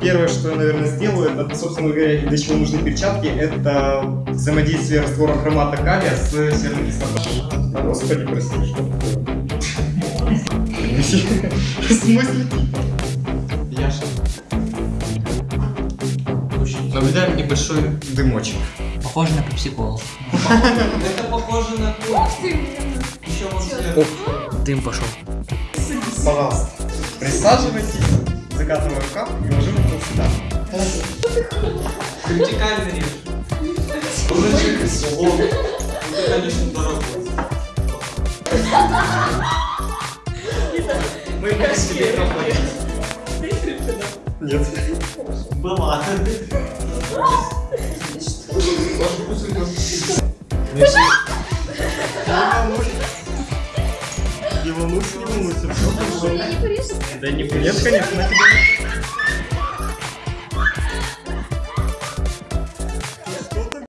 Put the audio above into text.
первое, что я, наверное, сделаю, это, собственно говоря, для чего нужны перчатки, это взаимодействие раствора хромата калия с серной кислотой. А, господи, прости, что такое? В смысле? Яша. Наблюдаем небольшой дымочек. Похоже на пепсикол. Это похоже на кухню. Еще вот. Дым пошел. Пожалуйста, присаживайтесь, закатываем рукав и ложим сюда. Свободу. Это, конечно, дорого. Мы как себе Нет. Была. Не волнуйся, не порежет? Да не, нет, конечно, на тебя.